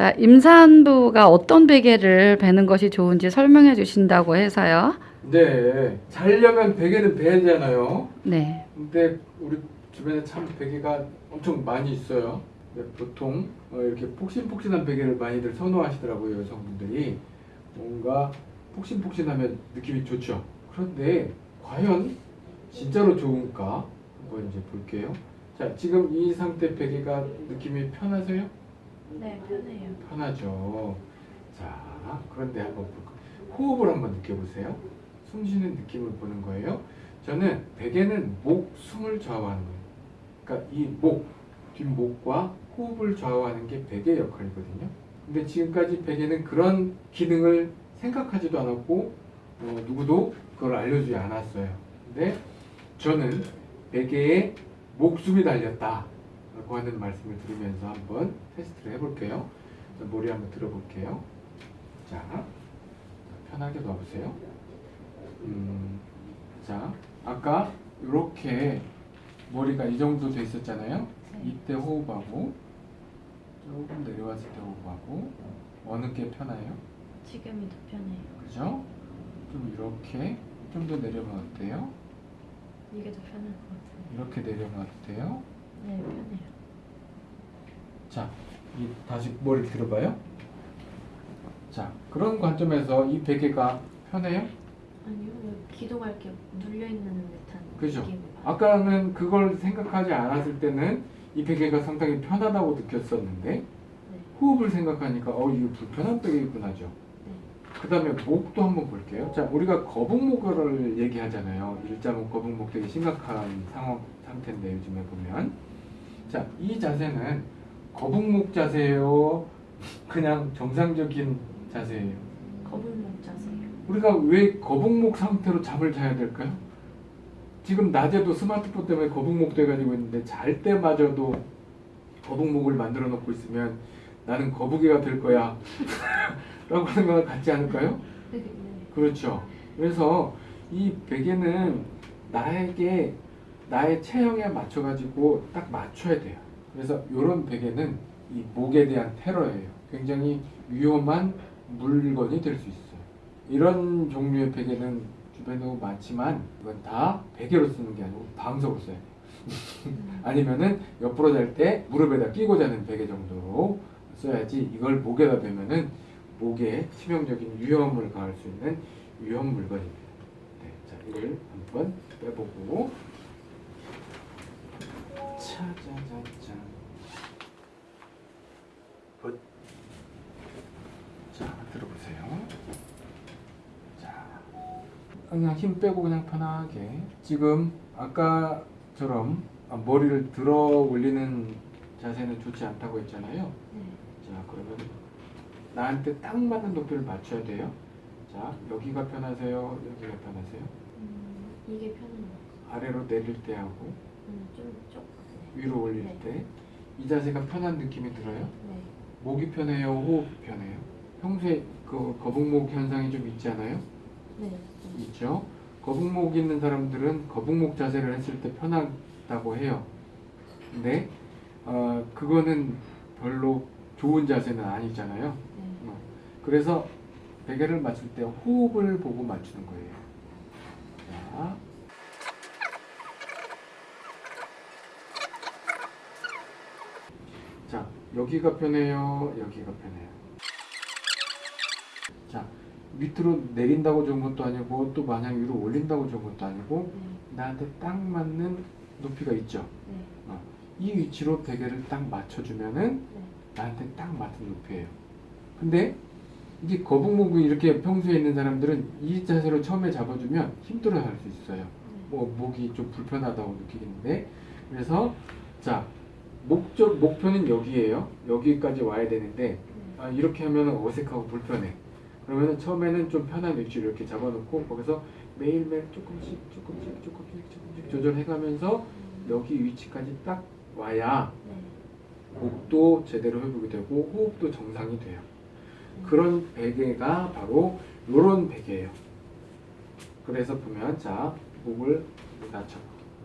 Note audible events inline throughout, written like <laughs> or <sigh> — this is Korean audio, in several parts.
자, 임산부가 어떤 베개를 베는 것이 좋은지 설명해 주신다고 해서요. 네, 자려면 베개는 베잖아요. 네. 근데 우리 주변에 참 베개가 엄청 많이 있어요. 근데 보통 어, 이렇게 폭신폭신한 베개를 많이들 선호하시더라고요 여성분들이 뭔가 폭신폭신하면 느낌이 좋죠. 그런데 과연 진짜로 좋은가 한번 이제 볼게요. 자, 지금 이 상태 베개가 느낌이 편하세요? 네, 편해요. 편하죠. 자, 그런데 한번 볼까? 호흡을 한번 느껴보세요. 숨 쉬는 느낌을 보는 거예요. 저는 베개는 목, 숨을 좌우하는 거예요. 그러니까 이 목, 뒷목과 호흡을 좌우하는 게 베개 역할이거든요. 근데 지금까지 베개는 그런 기능을 생각하지도 않았고 어, 누구도 그걸 알려주지 않았어요. 근데 저는 베개에 목숨이 달렸다 라고 하는 말씀을 드리면서 한번 테스트를 해볼게요. 자, 머리 한번 들어볼게요. 자, 편하게 놔보세요. 음, 자, 아까 이렇게 머리가 이 정도 돼 있었잖아요. 이때 호흡하고 조금 내려왔을 때 호흡하고 어느 게 편해요? 지금이 더 편해요. 그죠? 좀 이렇게 좀 더 내려봐도 돼요? 이게 더 편할 것 같아요. 이렇게 내려봐도 돼요? 네, 편해요. 자, 이 다시 머리 들어봐요. 자, 그런 관점에서 이 베개가 편해요? 아니요, 여기 기도가 이렇게 눌려 있는 듯한 그죠? 아까는 그걸 생각하지 않았을 때는 이 베개가 상당히 편하다고 느꼈었는데 네, 호흡을 생각하니까 어 이거 불편한 베개구나죠. 네. 그 다음에 목도 한번 볼게요. 자, 우리가 거북목을 얘기하잖아요. 일자목, 거북목 되게 심각한 상황 상태인데 요즘에 보면 자, 이 자세는 거북목 자세예요. 그냥 정상적인 자세예요. 거북목 자세요. 우리가 왜 거북목 상태로 잠을 자야 될까요? 지금 낮에도 스마트폰 때문에 거북목 돼가지고 있는데 잘 때마저도 거북목을 만들어 놓고 있으면 나는 거북이가 될 거야 <laughs> 라고 생각을 갖지 않을까요? 네. 그렇죠. 그래서 이 베개는 나에게 나의 체형에 맞춰 가지고 딱 맞춰야 돼요. 그래서 이런 베개는 이 목에 대한 테러예요. 굉장히 위험한 물건이 될 수 있어요. 이런 종류의 베개는 주변에 너무 많지만 이건 다 베개로 쓰는 게 아니고 방석으로 써야 돼요. 음, <laughs> 아니면은 옆으로 잘 때 무릎에다 끼고 자는 베개 정도로 써야지 이걸 목에다 대면은 목에 치명적인 위험을 가할 수 있는 위험 물건입니다. 네, 자 이걸 한번 빼보고 good. 자 들어보세요. 자 그냥 힘 빼고 그냥 편하게 지금 아까처럼 아, 머리를 들어 올리는 자세는 좋지 않다고 했잖아요. 네. 자 그러면 나한테 딱 맞는 높이를 맞춰야 돼요. 자 여기가 편하세요? 여기가 편하세요? 음, 이게 편해요. 아래로 내릴 때 하고 음, 좀 쪽. 네. 위로 올릴 네. 때이 자세가 편한 느낌이 들어요? 네. 목이 편해요? 호흡이 편해요? 평소에 그 거북목 현상이 좀 있지 않아요? 네. 좀. 있죠. 거북목 있는 사람들은 거북목 자세를 했을 때 편하다고 해요. 근데 어, 그거는 별로 좋은 자세는 아니잖아요. 네. 어, 그래서 베개를 맞출 때 호흡을 보고 맞추는 거예요. 자. 자, 여기가 편해요. 여기가 편해요. 자, 밑으로 내린다고 좋은 것도 아니고 또 마냥 위로 올린다고 좋은 것도 아니고 네. 나한테 딱 맞는 높이가 있죠. 네. 어, 이 위치로 베개를 딱 맞춰주면은 네. 나한테 딱 맞는 높이에요. 근데 이게 거북목이 이렇게 평소에 있는 사람들은 이 자세로 처음에 잡아주면 힘들어 할 수 있어요. 네. 뭐 목이 좀 불편하다고 느끼는데 그래서 자 목적 목표는 여기에요. 여기까지 와야 되는데 네. 아, 이렇게 하면 어색하고 불편해. 그러면 처음에는 좀 편한 위치로 이렇게 잡아놓고 거기서 매일매일 조금씩 조금씩 조금씩 조금씩 조절해가면서 여기 위치까지 딱 와야 네. 목도 제대로 회복이 되고 호흡도 정상이 돼요. 그런 베개가 바로 이런 베개예요. 그래서 보면 자 목을 낮춰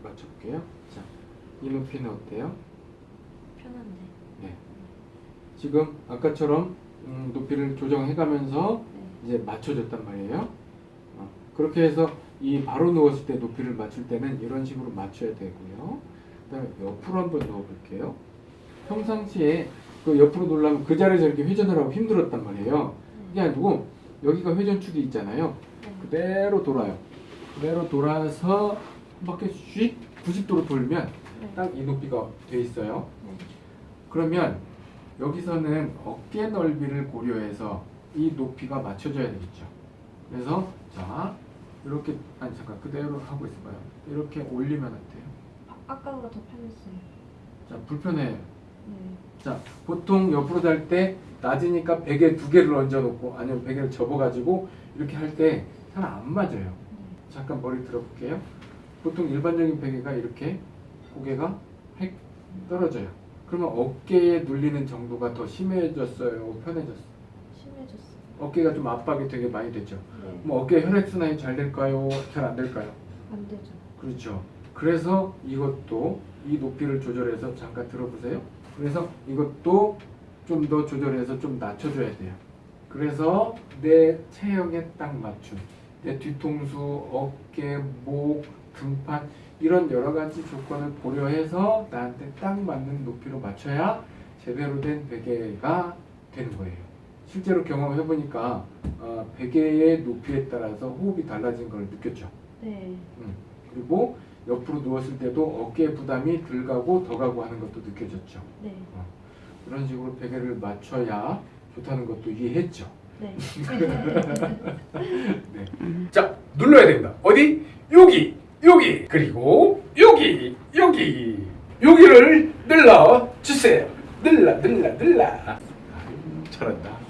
맞춰볼게요. 자 이 높이는 어때요? 편한데. 네. 지금 아까처럼 음, 높이를 조정해가면서 네. 이제 맞춰줬단 말이에요. 어, 그렇게 해서 이 바로 누웠을 때 높이를 맞출 때는 이런 식으로 맞춰야 되고요. 그다음에 옆으로 한번 누워볼게요. 평상시에 그 옆으로 놓으려면 그 자리에서 이렇게 회전을 하고 힘들었단 말이에요. 이게 아니고 여기가 회전축이 있잖아요. 네. 그대로 돌아요. 그대로 돌아서 한 바퀴 씩 90도로 돌면 네. 딱이 높이가 돼 있어요. 네. 그러면 여기서는 어깨 넓이를 고려해서 이 높이가 맞춰져야 되겠죠. 그래서 자 이렇게 아니 잠깐 그대로 하고 있어봐요. 이렇게 올리면 어때요? 아, 아까보다 더 편했어요. 자 불편해요. 네. 자 보통 옆으로 달 때 낮으니까 베개 두 개를 얹어 놓고 아니면 베개를 접어 가지고 이렇게 할 때 잘 안 맞아요. 네. 잠깐 머리 들어볼게요. 보통 일반적인 베개가 이렇게 고개가 획 떨어져요. 그러면 어깨에 눌리는 정도가 더 심해졌어요, 편해졌어요. 심해졌어요. 어깨가 좀 압박이 되게 많이 됐죠. 네. 그럼 어깨 혈액 순환이 잘 될까요? 잘 안 될까요? 안 되죠. 그렇죠. 그래서 이것도 이 높이를 조절해서 잠깐 들어보세요. 그래서 이것도 좀 더 조절해서 좀 낮춰줘야 돼요. 그래서 내 체형에 딱 맞춘 내 뒤통수, 어깨, 목, 등판 이런 여러 가지 조건을 고려해서 나한테 딱 맞는 높이로 맞춰야 제대로 된 베개가 되는 거예요. 실제로 경험해 보니까 어, 베개의 높이에 따라서 호흡이 달라진 걸 느꼈죠. 네. 그리고 옆으로 누웠을 때도 어깨 부담이 덜 가고 더 가고 하는 것도 느껴졌죠. 네. 그런 식으로 베개를 맞춰야 좋다는 것도 이해했죠. 네. <laughs> 네. 자, 눌러야 됩니다. 어디? 여기, 여기, 그리고 여기, 여기, 여기를 눌러 주세요. 눌러, 눌러, 눌러. 아유, 잘한다.